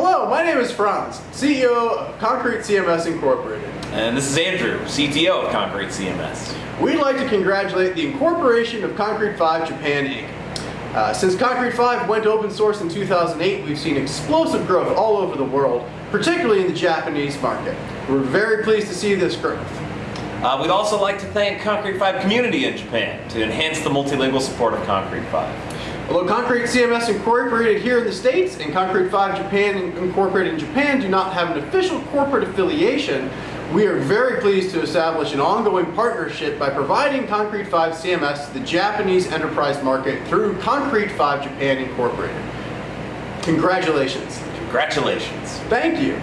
Hello, my name is Franz, CEO of Concrete CMS Incorporated. And this is Andrew, CTO of Concrete CMS. We'd like to congratulate the incorporation of Concrete 5 Japan Inc. Uh, since Concrete 5 went open source in 2008, we've seen explosive growth all over the world, particularly in the Japanese market. We're very pleased to see this growth. Uh, we'd also like to thank Concrete 5 community in Japan to enhance the multilingual support of Concrete 5. Although Concrete CMS Incorporated here in the States and Concrete 5 Japan Incorporated in Japan do not have an official corporate affiliation, we are very pleased to establish an ongoing partnership by providing Concrete 5 CMS to the Japanese enterprise market through Concrete 5 Japan Incorporated. Congratulations. Congratulations. Thank you.